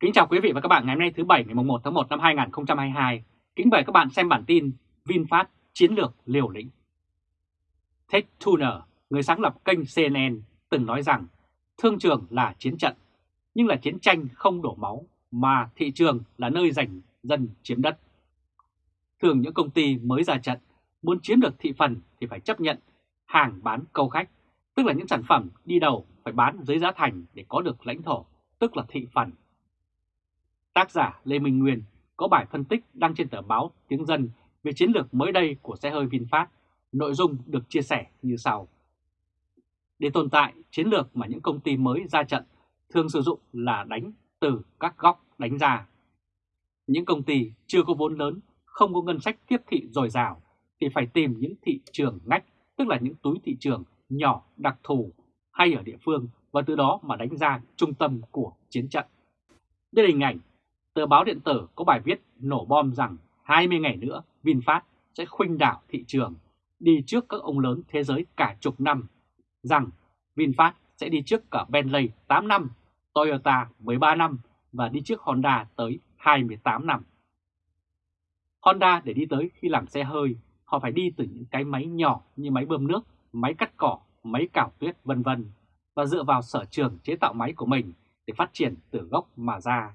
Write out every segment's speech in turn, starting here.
Kính chào quý vị và các bạn ngày hôm nay thứ Bảy ngày 1 tháng 1 năm 2022. Kính mời các bạn xem bản tin VinFast chiến lược liều lĩnh. Ted Turner, người sáng lập kênh CNN, từng nói rằng thương trường là chiến trận, nhưng là chiến tranh không đổ máu mà thị trường là nơi giành dân chiếm đất. Thường những công ty mới ra trận muốn chiếm được thị phần thì phải chấp nhận hàng bán câu khách, tức là những sản phẩm đi đầu phải bán dưới giá thành để có được lãnh thổ, tức là thị phần. Tác giả Lê Minh Nguyên có bài phân tích đăng trên tờ báo Tiếng Dân về chiến lược mới đây của xe hơi VinFast. Nội dung được chia sẻ như sau. Để tồn tại, chiến lược mà những công ty mới ra trận thường sử dụng là đánh từ các góc đánh ra. Những công ty chưa có vốn lớn, không có ngân sách tiếp thị dồi dào thì phải tìm những thị trường ngách, tức là những túi thị trường nhỏ đặc thù hay ở địa phương và từ đó mà đánh ra trung tâm của chiến trận. Đây là hình ảnh tờ báo điện tử có bài viết nổ bom rằng 20 ngày nữa VinFast sẽ khuynh đảo thị trường, đi trước các ông lớn thế giới cả chục năm, rằng VinFast sẽ đi trước cả Bentley 8 năm, Toyota 13 năm và đi trước Honda tới 28 năm. Honda để đi tới khi làm xe hơi, họ phải đi từ những cái máy nhỏ như máy bơm nước, máy cắt cỏ, máy cào tuyết vân vân và dựa vào sở trường chế tạo máy của mình để phát triển từ gốc mà ra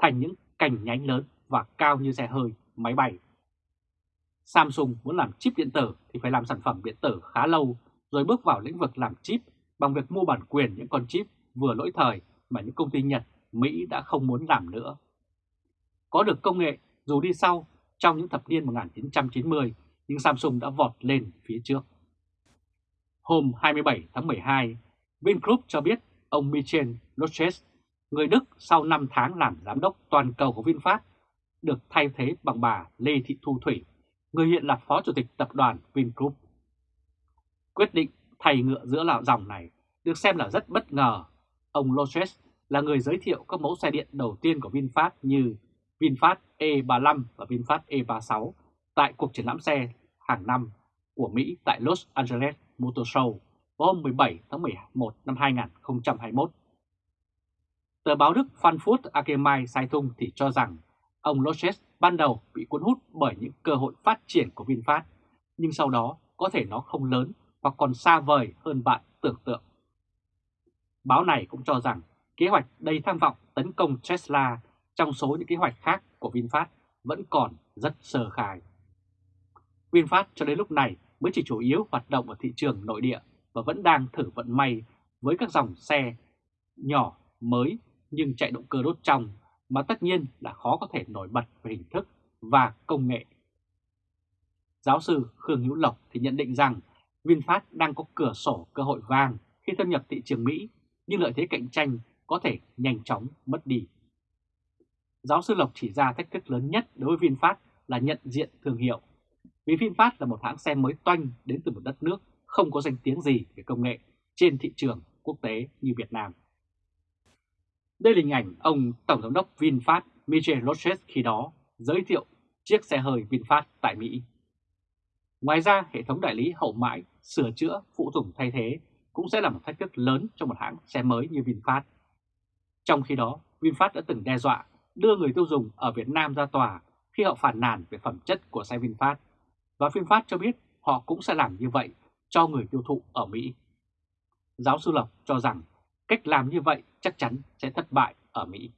thành những cành nhánh lớn và cao như xe hơi, máy bay. Samsung muốn làm chip điện tử thì phải làm sản phẩm điện tử khá lâu rồi bước vào lĩnh vực làm chip bằng việc mua bản quyền những con chip vừa lỗi thời mà những công ty Nhật, Mỹ đã không muốn làm nữa. Có được công nghệ dù đi sau trong những thập niên 1990 nhưng Samsung đã vọt lên phía trước. Hôm 27 tháng 12, Vingroup cho biết ông Michel Lotches người Đức sau 5 tháng làm giám đốc toàn cầu của VinFast được thay thế bằng bà Lê Thị Thu Thủy, người hiện là phó chủ tịch tập đoàn Vingroup. Quyết định thay ngựa giữa lão dòng này được xem là rất bất ngờ. Ông Loses là người giới thiệu các mẫu xe điện đầu tiên của VinFast như VinFast E35 và VinFast E36 tại cuộc triển lãm xe hàng năm của Mỹ tại Los Angeles Motor Show vào hôm 17 tháng 11 năm 2021 Tờ báo Đức Frankfurt Allgemeine Zeitung thì cho rằng ông Loses ban đầu bị cuốn hút bởi những cơ hội phát triển của VinFast, nhưng sau đó có thể nó không lớn hoặc còn xa vời hơn bạn tưởng tượng. Báo này cũng cho rằng kế hoạch đầy tham vọng tấn công Tesla trong số những kế hoạch khác của VinFast vẫn còn rất sơ khai. VinFast cho đến lúc này mới chỉ chủ yếu hoạt động ở thị trường nội địa và vẫn đang thử vận may với các dòng xe nhỏ mới nhưng chạy động cơ đốt trong mà tất nhiên là khó có thể nổi bật về hình thức và công nghệ. Giáo sư Khương Hữu Lộc thì nhận định rằng VinFast đang có cửa sổ cơ hội vàng khi thâm nhập thị trường Mỹ, nhưng lợi thế cạnh tranh có thể nhanh chóng mất đi. Giáo sư Lộc chỉ ra thách thức lớn nhất đối với VinFast là nhận diện thương hiệu. Vì VinFast là một hãng xe mới toanh đến từ một đất nước không có danh tiếng gì về công nghệ trên thị trường quốc tế như Việt Nam. Đây là hình ảnh ông Tổng giám đốc VinFast Michel Roches khi đó giới thiệu chiếc xe hơi VinFast tại Mỹ. Ngoài ra, hệ thống đại lý hậu mãi, sửa chữa, phụ tùng thay thế cũng sẽ là một thách thức lớn cho một hãng xe mới như VinFast. Trong khi đó, VinFast đã từng đe dọa đưa người tiêu dùng ở Việt Nam ra tòa khi họ phản nàn về phẩm chất của xe VinFast. Và VinFast cho biết họ cũng sẽ làm như vậy cho người tiêu thụ ở Mỹ. Giáo sư Lộc cho rằng Cách làm như vậy chắc chắn sẽ thất bại ở Mỹ.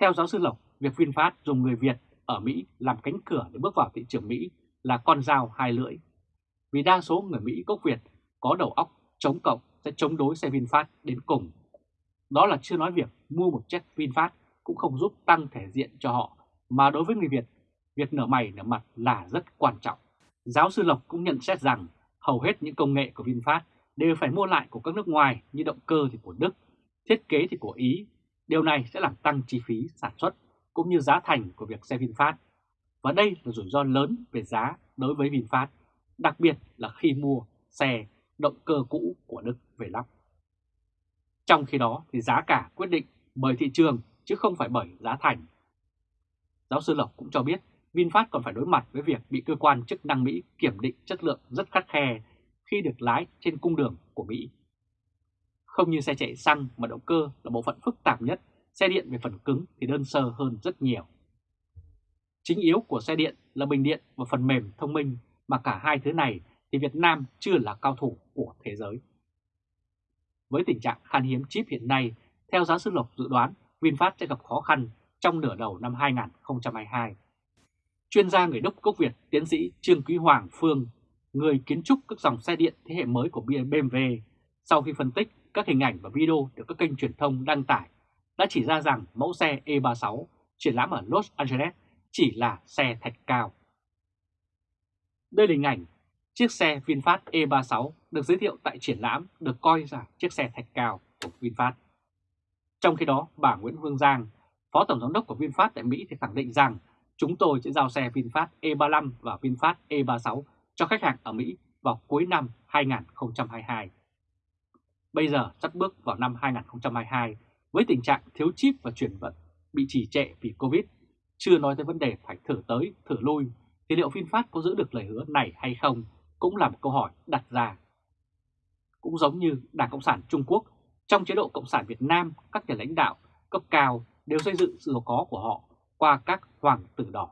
Theo giáo sư Lộc, việc VinFast dùng người Việt ở Mỹ làm cánh cửa để bước vào thị trường Mỹ là con dao hai lưỡi. Vì đa số người Mỹ gốc Việt có đầu óc chống cộng sẽ chống đối xe VinFast đến cùng. Đó là chưa nói việc mua một chiếc VinFast cũng không giúp tăng thể diện cho họ, mà đối với người Việt, việc nở mày nở mặt là rất quan trọng. Giáo sư Lộc cũng nhận xét rằng hầu hết những công nghệ của VinFast đều phải mua lại của các nước ngoài như động cơ thì của Đức, thiết kế thì của Ý. Điều này sẽ làm tăng chi phí sản xuất cũng như giá thành của việc xe VinFast. Và đây là rủi ro lớn về giá đối với VinFast, đặc biệt là khi mua xe động cơ cũ của Đức về lắp. Trong khi đó thì giá cả quyết định bởi thị trường chứ không phải bởi giá thành. Giáo sư Lộc cũng cho biết VinFast còn phải đối mặt với việc bị cơ quan chức năng Mỹ kiểm định chất lượng rất khắt khe khi được lái trên cung đường của Mỹ. Không như xe chạy xăng mà động cơ là bộ phận phức tạp nhất xe điện về phần cứng thì đơn sơ hơn rất nhiều. Chính yếu của xe điện là bình điện và phần mềm thông minh mà cả hai thứ này thì Việt Nam chưa là cao thủ của thế giới. Với tình trạng khan hiếm chip hiện nay, theo giáo sư Lộc dự đoán VinFast sẽ gặp khó khăn trong nửa đầu năm 2022. Chuyên gia người Đức gốc Việt tiến sĩ Trương Quý Hoàng Phương, người kiến trúc các dòng xe điện thế hệ mới của BMW, sau khi phân tích các hình ảnh và video được các kênh truyền thông đăng tải, đã chỉ ra rằng mẫu xe E36 triển lãm ở Los Angeles chỉ là xe thạch cao. Đây là hình ảnh chiếc xe VinFast E36 được giới thiệu tại triển lãm được coi là chiếc xe thạch cao của VinFast. Trong khi đó, bà Nguyễn hương Giang, Phó Tổng Giám đốc của VinFast tại Mỹ thì khẳng định rằng chúng tôi sẽ giao xe VinFast E35 và VinFast E36 cho khách hàng ở Mỹ vào cuối năm 2022. Bây giờ sắp bước vào năm 2022 với tình trạng thiếu chip và chuyển vận bị trì trệ vì Covid, chưa nói tới vấn đề phải thử tới, thử lui, thì liệu VinFast có giữ được lời hứa này hay không cũng là một câu hỏi đặt ra. Cũng giống như Đảng Cộng sản Trung Quốc, trong chế độ Cộng sản Việt Nam, các nhà lãnh đạo cấp cao đều xây dựng sự giàu có của họ qua các hoàng tử đỏ.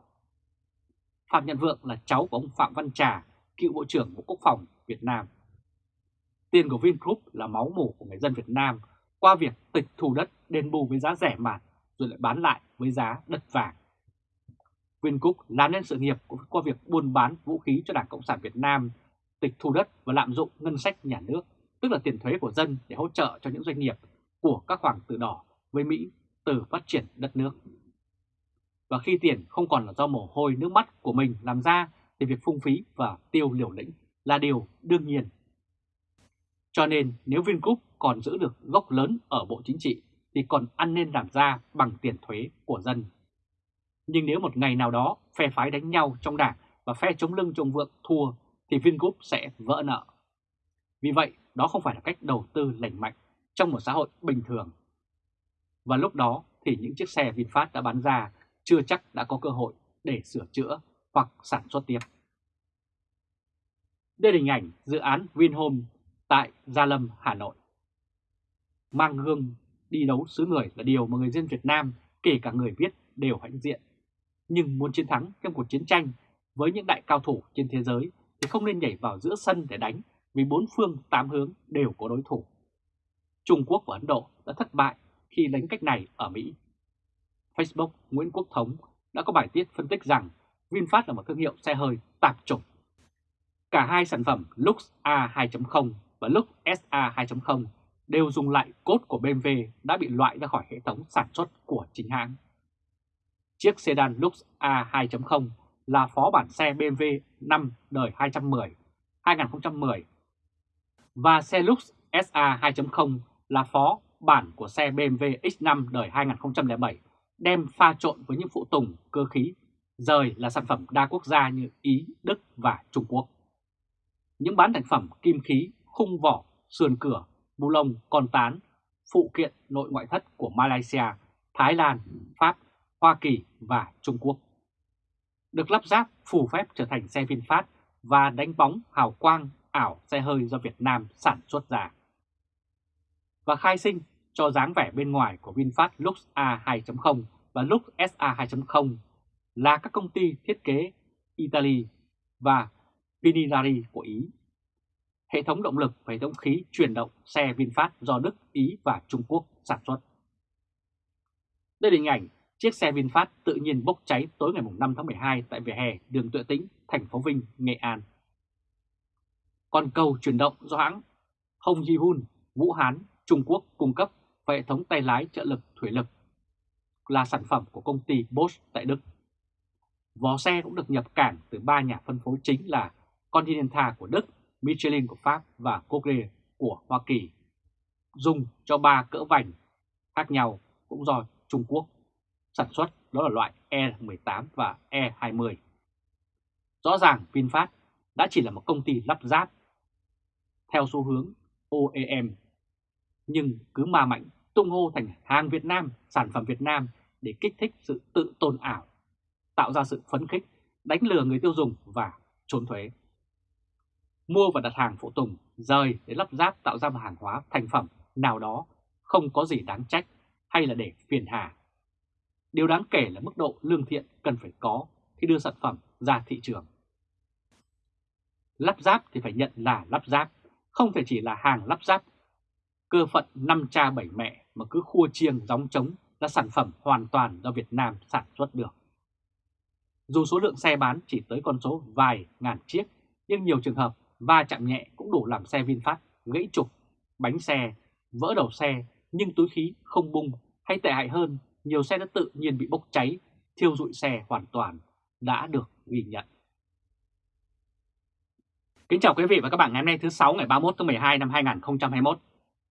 Phạm Nhật Vượng là cháu của ông Phạm Văn Trà, cựu Bộ trưởng Bộ Quốc phòng Việt Nam. Tiền của Vingroup là máu mủ của người dân Việt Nam qua việc tịch thu đất đền bù với giá rẻ mạt rồi lại bán lại với giá đất vàng. Vingroup làm nên sự nghiệp qua việc buôn bán vũ khí cho Đảng Cộng sản Việt Nam, tịch thu đất và lạm dụng ngân sách nhà nước, tức là tiền thuế của dân để hỗ trợ cho những doanh nghiệp của các hoàng tử đỏ với Mỹ từ phát triển đất nước. Và khi tiền không còn là do mồ hôi nước mắt của mình làm ra thì việc phung phí và tiêu liều lĩnh là điều đương nhiên. Cho nên nếu Vingroup còn giữ được gốc lớn ở Bộ Chính trị thì còn ăn nên làm ra bằng tiền thuế của dân. Nhưng nếu một ngày nào đó phe phái đánh nhau trong đảng và phe chống lưng chống vượng thua thì Vingroup sẽ vỡ nợ. Vì vậy, đó không phải là cách đầu tư lành mạnh trong một xã hội bình thường. Và lúc đó thì những chiếc xe VinFast đã bán ra chưa chắc đã có cơ hội để sửa chữa hoặc sản xuất tiếp. Đây là hình ảnh dự án Vinhome tại Gia Lâm, Hà Nội. Mang gương đi đấu xứ người là điều mà người dân Việt Nam, kể cả người viết, đều hãnh diện. Nhưng muốn chiến thắng trong cuộc chiến tranh với những đại cao thủ trên thế giới thì không nên nhảy vào giữa sân để đánh vì bốn phương tám hướng đều có đối thủ. Trung Quốc và Ấn Độ đã thất bại khi đánh cách này ở Mỹ. Facebook Nguyễn Quốc Thống đã có bài viết phân tích rằng VinFast là một thương hiệu xe hơi tạp chủng. Cả hai sản phẩm Lux A2.0 và Lux SA 2.0 đều dùng lại cốt của BMW đã bị loại ra khỏi hệ thống sản xuất của chính hãng. Chiếc sedan Lux A2.0 là phó bản xe BMW 5 đời 210 2010 và xe Lux SA 2.0 là phó bản của xe BMW X5 đời 2007 đem pha trộn với những phụ tùng, cơ khí rời là sản phẩm đa quốc gia như Ý, Đức và Trung Quốc. Những bán thành phẩm kim khí, khung vỏ, sườn cửa, bu lông, con tán, phụ kiện nội ngoại thất của Malaysia, Thái Lan, Pháp, Hoa Kỳ và Trung Quốc. Được lắp ráp phù phép trở thành xe VinFast và đánh bóng hào quang ảo xe hơi do Việt Nam sản xuất ra. Và khai sinh cho dáng vẻ bên ngoài của VinFast Lux A2.0 và Lux SA 2.0 là các công ty thiết kế Italy và Pininari của Ý. Hệ thống động lực và hệ thống khí chuyển động xe VinFast do Đức, Ý và Trung Quốc sản xuất. Đây là hình ảnh chiếc xe VinFast tự nhiên bốc cháy tối ngày 5 tháng 12 tại vỉa hè đường Tuệ Tĩnh, thành phố Vinh, Nghệ An. Còn cầu chuyển động do hãng Hong Ji Hun, Vũ Hán, Trung Quốc cung cấp và hệ thống tay lái trợ lực thủy lực là sản phẩm của công ty Bosch tại Đức. Vó xe cũng được nhập cảng từ ba nhà phân phối chính là Continental của Đức, Michelin của Pháp và Cogre của Hoa Kỳ. Dùng cho ba cỡ vành khác nhau cũng do Trung Quốc sản xuất đó là loại E18 và E20. Rõ ràng VinFast đã chỉ là một công ty lắp ráp theo xu hướng OEM, nhưng cứ ma mạnh tung hô thành hàng Việt Nam, sản phẩm Việt Nam để kích thích sự tự tôn ảo, tạo ra sự phấn khích, đánh lừa người tiêu dùng và trốn thuế. Mua và đặt hàng phụ tùng, rời để lắp ráp tạo ra một hàng hóa thành phẩm nào đó không có gì đáng trách hay là để phiền hà. Điều đáng kể là mức độ lương thiện cần phải có khi đưa sản phẩm ra thị trường. Lắp ráp thì phải nhận là lắp ráp, không thể chỉ là hàng lắp ráp. Cơ phận năm cha bảy mẹ mà cứ khua chiêng gióng trống là sản phẩm hoàn toàn do Việt Nam sản xuất được. Dù số lượng xe bán chỉ tới con số vài ngàn chiếc, nhưng nhiều trường hợp va chạm nhẹ cũng đủ làm xe VinFast gãy trục, bánh xe, vỡ đầu xe nhưng túi khí không bung hay tệ hại hơn, nhiều xe đã tự nhiên bị bốc cháy, thiêu rụi xe hoàn toàn đã được ghi nhận. Kính chào quý vị và các bạn ngày hôm nay thứ 6 ngày 31 tháng 12 năm 2021.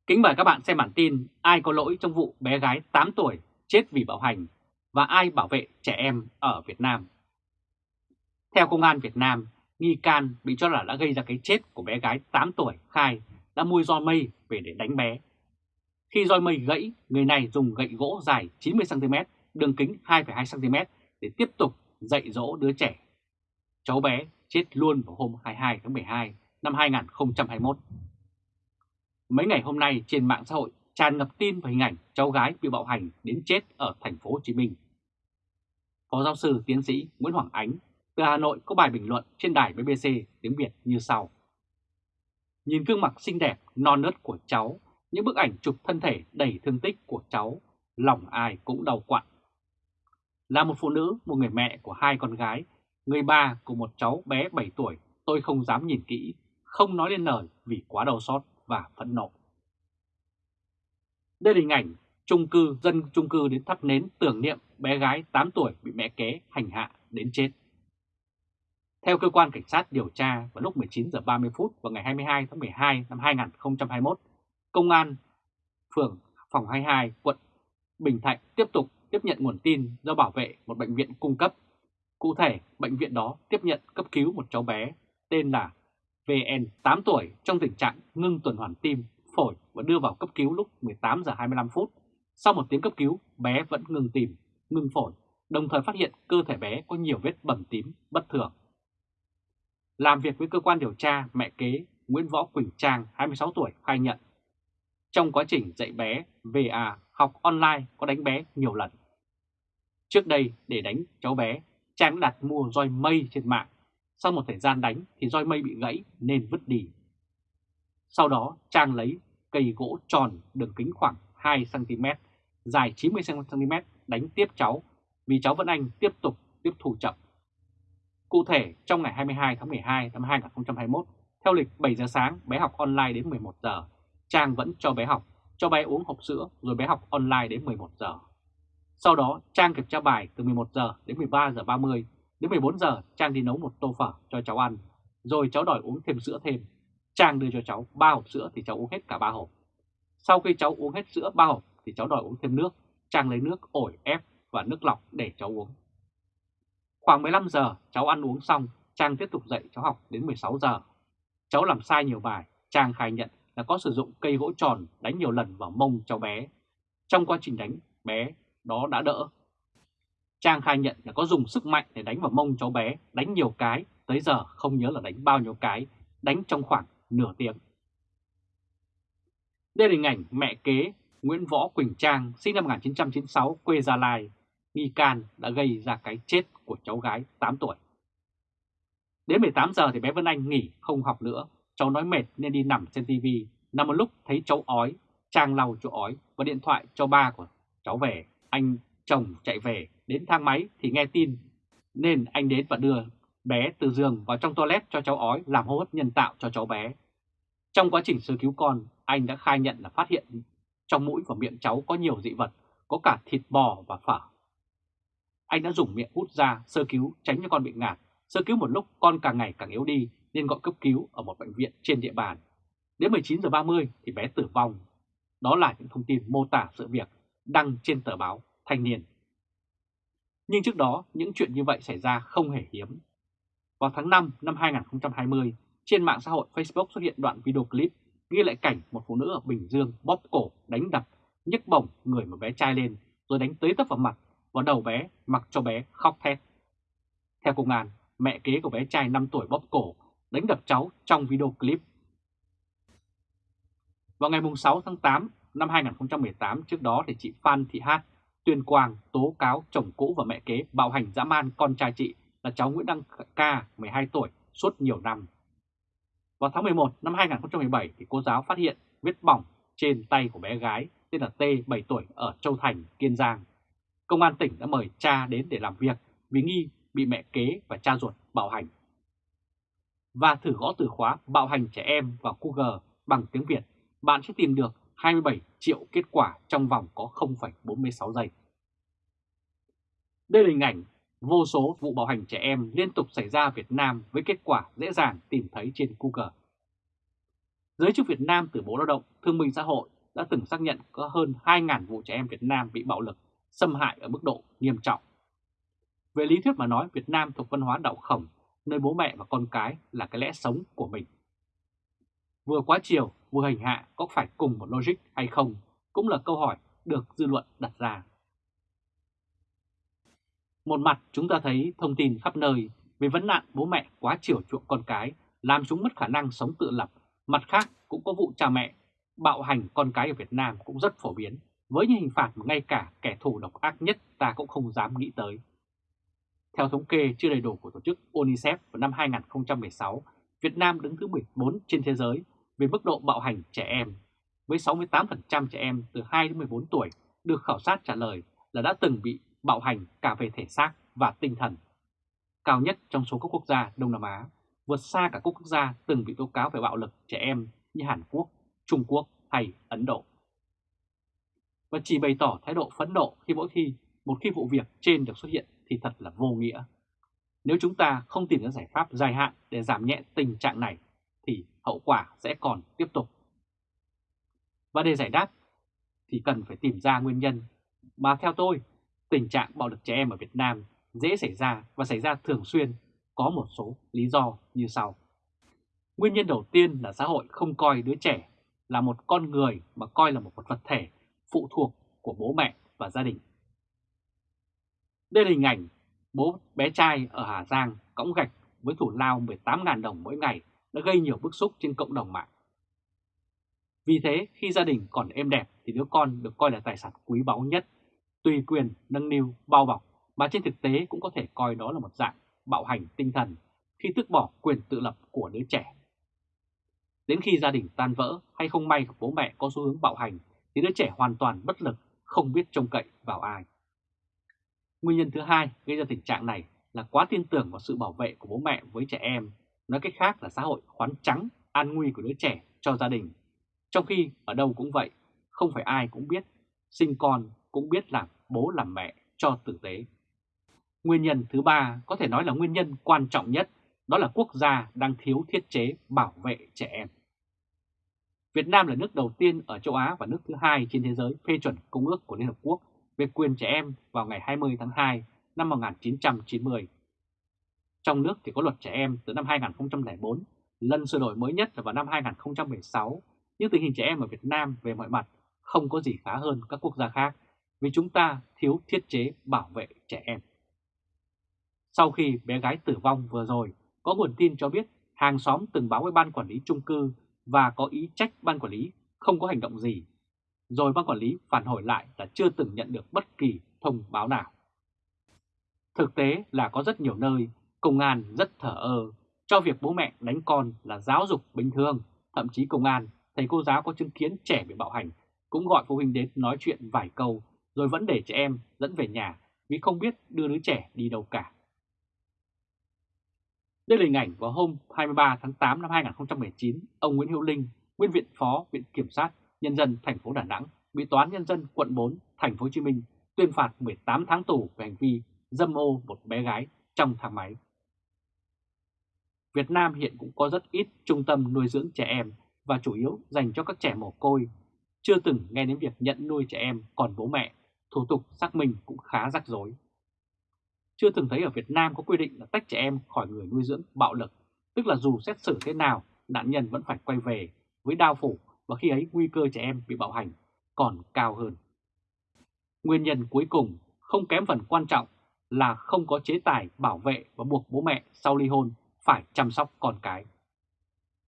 Kính mời các bạn xem bản tin ai có lỗi trong vụ bé gái 8 tuổi chết vì bạo hành và ai bảo vệ trẻ em ở Việt Nam. Theo Công an Việt Nam, nghi can bị cho là đã gây ra cái chết của bé gái 8 tuổi khai đã mua roi mây về để đánh bé. Khi roi mây gãy, người này dùng gậy gỗ dài 90cm, đường kính 2,2cm để tiếp tục dạy dỗ đứa trẻ. Cháu bé chết luôn vào hôm 22 tháng 12 năm 2021. Mấy ngày hôm nay trên mạng xã hội tràn ngập tin và hình ảnh cháu gái bị bạo hành đến chết ở thành phố Hồ Chí Minh. Phó giáo sư tiến sĩ Nguyễn Hoàng Ánh từ Hà Nội có bài bình luận trên đài BBC tiếng Việt như sau. Nhìn gương mặt xinh đẹp, non nớt của cháu, những bức ảnh chụp thân thể đầy thương tích của cháu, lòng ai cũng đau quặn. Là một phụ nữ, một người mẹ của hai con gái, người ba của một cháu bé 7 tuổi, tôi không dám nhìn kỹ, không nói lên lời vì quá đau xót và phẫn nộ. Đây là hình ảnh trung cư dân trung cư đến thắp nến tưởng niệm bé gái 8 tuổi bị mẹ kế hành hạ đến chết. Theo cơ quan cảnh sát điều tra vào lúc 19 giờ 30 phút vào ngày 22 tháng 12 năm 2021, Công an phường phòng 22 quận Bình Thạnh tiếp tục tiếp nhận nguồn tin do bảo vệ một bệnh viện cung cấp. Cụ thể, bệnh viện đó tiếp nhận cấp cứu một cháu bé tên là VN 8 tuổi trong tình trạng ngưng tuần hoàn tim, phổi và đưa vào cấp cứu lúc 18 giờ 25 phút. Sau một tiếng cấp cứu, bé vẫn ngừng tim, ngừng phổi, đồng thời phát hiện cơ thể bé có nhiều vết bầm tím bất thường. Làm việc với cơ quan điều tra, mẹ kế Nguyễn Võ Quỳnh Trang, 26 tuổi, khai nhận. Trong quá trình dạy bé VA học online có đánh bé nhiều lần. Trước đây, để đánh cháu bé, Trang đặt mua roi mây trên mạng. Sau một thời gian đánh thì roi mây bị gãy nên vứt đi. Sau đó, Trang lấy cây gỗ tròn đường kính khoảng 2cm, dài 90cm đánh tiếp cháu vì cháu Vân Anh tiếp tục tiếp thủ chậm. Cụ thể, trong ngày 22 tháng 12 năm 2021, theo lịch 7 giờ sáng, bé học online đến 11 giờ. Trang vẫn cho bé học, cho bé uống hộp sữa rồi bé học online đến 11 giờ. Sau đó, Trang kiểm tra bài từ 11 giờ đến 13 giờ 30, đến 14 giờ Trang đi nấu một tô phở cho cháu ăn, rồi cháu đòi uống thêm sữa thêm. Trang đưa cho cháu 3 hộp sữa thì cháu uống hết cả 3 hộp. Sau khi cháu uống hết sữa 3 hộp thì cháu đòi uống thêm nước. Trang lấy nước ổi ép và nước lọc để cháu uống. Khoảng 15 giờ cháu ăn uống xong, Trang tiếp tục dạy cháu học đến 16 giờ. Cháu làm sai nhiều bài, Trang khai nhận là có sử dụng cây gỗ tròn đánh nhiều lần vào mông cháu bé. Trong quá trình đánh, bé đó đã đỡ. Trang khai nhận là có dùng sức mạnh để đánh vào mông cháu bé, đánh nhiều cái, tới giờ không nhớ là đánh bao nhiêu cái, đánh trong khoảng nửa tiếng. Đây là hình ảnh mẹ kế Nguyễn Võ Quỳnh Trang sinh năm 1996 quê Gia Lai nghi can đã gây ra cái chết của cháu gái 8 tuổi. Đến 18 giờ thì bé Vân Anh nghỉ không học nữa, cháu nói mệt nên đi nằm trên tivi, nằm một lúc thấy cháu ói, Trang lau chỗ ói và điện thoại cho ba của cháu về. Anh chồng chạy về, đến thang máy thì nghe tin nên anh đến và đưa bé từ giường vào trong toilet cho cháu ói làm hô hấp nhân tạo cho cháu bé. Trong quá trình sơ cứu con, anh đã khai nhận là phát hiện trong mũi và miệng cháu có nhiều dị vật, có cả thịt bò và phở. Anh đã dùng miệng hút ra sơ cứu tránh cho con bị ngạt. Sơ cứu một lúc con càng ngày càng yếu đi nên gọi cấp cứu ở một bệnh viện trên địa bàn. Đến 19 giờ 30 thì bé tử vong. Đó là những thông tin mô tả sự việc đăng trên tờ báo Thanh niên. Nhưng trước đó những chuyện như vậy xảy ra không hề hiếm. Vào tháng 5 năm 2020, trên mạng xã hội Facebook xuất hiện đoạn video clip ghi lại cảnh một phụ nữ ở Bình Dương bóp cổ, đánh đập, nhấc bổng người một bé trai lên rồi đánh tới tấp vào mặt vào đầu bé mặc cho bé khóc thét. Theo công an, mẹ kế của bé trai 5 tuổi bóp cổ đánh đập cháu trong video clip. Vào ngày 6 tháng 8, năm 2018 trước đó thì chị Phan Thị Hát tuyên quang tố cáo chồng cũ và mẹ kế bạo hành dã man con trai chị là cháu Nguyễn Đăng Ca 12 tuổi suốt nhiều năm. Vào tháng 11 năm 2017 thì cô giáo phát hiện vết bỏng trên tay của bé gái tên là T 7 tuổi ở Châu Thành, Kiên Giang. Công an tỉnh đã mời cha đến để làm việc vì nghi bị mẹ kế và cha ruột bạo hành. Và thử gõ từ khóa bạo hành trẻ em vào Google bằng tiếng Việt, bạn sẽ tìm được 27 triệu kết quả trong vòng có 0,46 giây. Đây là hình ảnh vô số vụ bạo hành trẻ em liên tục xảy ra Việt Nam với kết quả dễ dàng tìm thấy trên Google. Giới chức Việt Nam từ Bộ Lao động Thương minh Xã hội đã từng xác nhận có hơn 2.000 vụ trẻ em Việt Nam bị bạo lực, xâm hại ở mức độ nghiêm trọng. Về lý thuyết mà nói, Việt Nam thuộc văn hóa đạo khổng, nơi bố mẹ và con cái là cái lẽ sống của mình. Vừa quá chiều, vừa hành hạ có phải cùng một logic hay không cũng là câu hỏi được dư luận đặt ra. Một mặt chúng ta thấy thông tin khắp nơi về vấn nạn bố mẹ quá chiều chuộng con cái làm chúng mất khả năng sống tự lập. Mặt khác cũng có vụ cha mẹ bạo hành con cái ở Việt Nam cũng rất phổ biến với những hình phạt mà ngay cả kẻ thù độc ác nhất ta cũng không dám nghĩ tới. Theo thống kê chưa đầy đủ của tổ chức UNICEF vào năm 2016, Việt Nam đứng thứ 14 trên thế giới về mức độ bạo hành trẻ em, với 68% trẻ em từ 2 đến 14 tuổi được khảo sát trả lời là đã từng bị bạo hành cả về thể xác và tinh thần. Cao nhất trong số các quốc gia Đông Nam Á, vượt xa cả các quốc gia từng bị tố cáo về bạo lực trẻ em như Hàn Quốc, Trung Quốc hay Ấn Độ. Và chỉ bày tỏ thái độ phẫn nộ khi mỗi khi một khi vụ việc trên được xuất hiện thì thật là vô nghĩa. Nếu chúng ta không tìm ra giải pháp dài hạn để giảm nhẹ tình trạng này, thì hậu quả sẽ còn tiếp tục. Và để giải đáp, thì cần phải tìm ra nguyên nhân mà theo tôi, tình trạng bạo lực trẻ em ở Việt Nam dễ xảy ra và xảy ra thường xuyên, có một số lý do như sau. Nguyên nhân đầu tiên là xã hội không coi đứa trẻ là một con người mà coi là một vật thể phụ thuộc của bố mẹ và gia đình. Đây là hình ảnh bố bé trai ở Hà Giang cõng gạch với thủ lao 18.000 đồng mỗi ngày đã gây nhiều bức xúc trên cộng đồng mạng. Vì thế, khi gia đình còn êm đẹp thì đứa con được coi là tài sản quý báu nhất, tùy quyền, nâng niu, bao bọc, mà trên thực tế cũng có thể coi đó là một dạng bạo hành tinh thần khi tước bỏ quyền tự lập của đứa trẻ. Đến khi gia đình tan vỡ hay không may bố mẹ có xu hướng bạo hành thì đứa trẻ hoàn toàn bất lực, không biết trông cậy vào ai. Nguyên nhân thứ hai gây ra tình trạng này là quá tin tưởng vào sự bảo vệ của bố mẹ với trẻ em Nói cách khác là xã hội khoán trắng an nguy của đứa trẻ cho gia đình. Trong khi ở đâu cũng vậy, không phải ai cũng biết, sinh con cũng biết làm bố làm mẹ cho tử tế. Nguyên nhân thứ ba có thể nói là nguyên nhân quan trọng nhất, đó là quốc gia đang thiếu thiết chế bảo vệ trẻ em. Việt Nam là nước đầu tiên ở châu Á và nước thứ hai trên thế giới phê chuẩn Công ước của Liên Hợp Quốc về quyền trẻ em vào ngày 20 tháng 2 năm 1990. Trong nước thì có luật trẻ em từ năm 2004, lần sửa đổi mới nhất là vào năm 2016, nhưng tình hình trẻ em ở Việt Nam về mọi mặt không có gì khá hơn các quốc gia khác vì chúng ta thiếu thiết chế bảo vệ trẻ em. Sau khi bé gái tử vong vừa rồi, có nguồn tin cho biết hàng xóm từng báo với ban quản lý chung cư và có ý trách ban quản lý không có hành động gì. Rồi ban quản lý phản hồi lại là chưa từng nhận được bất kỳ thông báo nào. Thực tế là có rất nhiều nơi Công an rất thở ơ, cho việc bố mẹ đánh con là giáo dục bình thường. Thậm chí công an, thầy cô giáo có chứng kiến trẻ bị bạo hành, cũng gọi phụ huynh đến nói chuyện vài câu, rồi vẫn để trẻ em dẫn về nhà vì không biết đưa đứa trẻ đi đâu cả. Đây là hình ảnh vào hôm 23 tháng 8 năm 2019, ông Nguyễn Hữu Linh, nguyên viện phó Viện Kiểm sát Nhân dân thành phố Đà Nẵng, bị Toán Nhân dân quận 4, thành phố Hồ Chí Minh tuyên phạt 18 tháng tù về hành vi dâm ô một bé gái trong thang máy. Việt Nam hiện cũng có rất ít trung tâm nuôi dưỡng trẻ em và chủ yếu dành cho các trẻ mồ côi. Chưa từng nghe đến việc nhận nuôi trẻ em còn bố mẹ, thủ tục xác minh cũng khá rắc rối. Chưa từng thấy ở Việt Nam có quy định là tách trẻ em khỏi người nuôi dưỡng bạo lực, tức là dù xét xử thế nào, nạn nhân vẫn phải quay về với đau phủ và khi ấy nguy cơ trẻ em bị bạo hành còn cao hơn. Nguyên nhân cuối cùng không kém phần quan trọng là không có chế tài bảo vệ và buộc bố mẹ sau ly hôn phải chăm sóc con cái.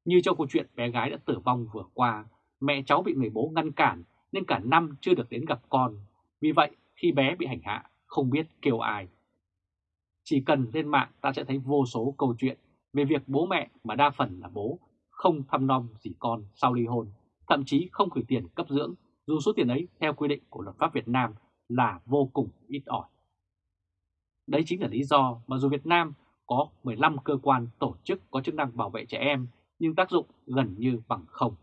Như trong câu chuyện bé gái đã tử vong vừa qua, mẹ cháu bị người bố ngăn cản nên cả năm chưa được đến gặp con. Vì vậy, khi bé bị hành hạ, không biết kêu ai. Chỉ cần lên mạng ta sẽ thấy vô số câu chuyện về việc bố mẹ mà đa phần là bố không thăm nom gì con sau ly hôn, thậm chí không gửi tiền cấp dưỡng, dù số tiền ấy theo quy định của luật pháp Việt Nam là vô cùng ít ỏi. Đấy chính là lý do mà dù Việt Nam có 15 cơ quan tổ chức có chức năng bảo vệ trẻ em nhưng tác dụng gần như bằng không.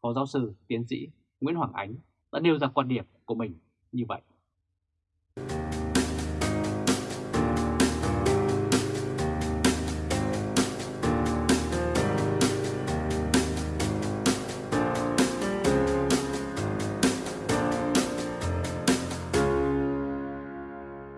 Phó giáo sư, tiến sĩ Nguyễn Hoàng Ánh đã nêu ra quan điểm của mình như vậy.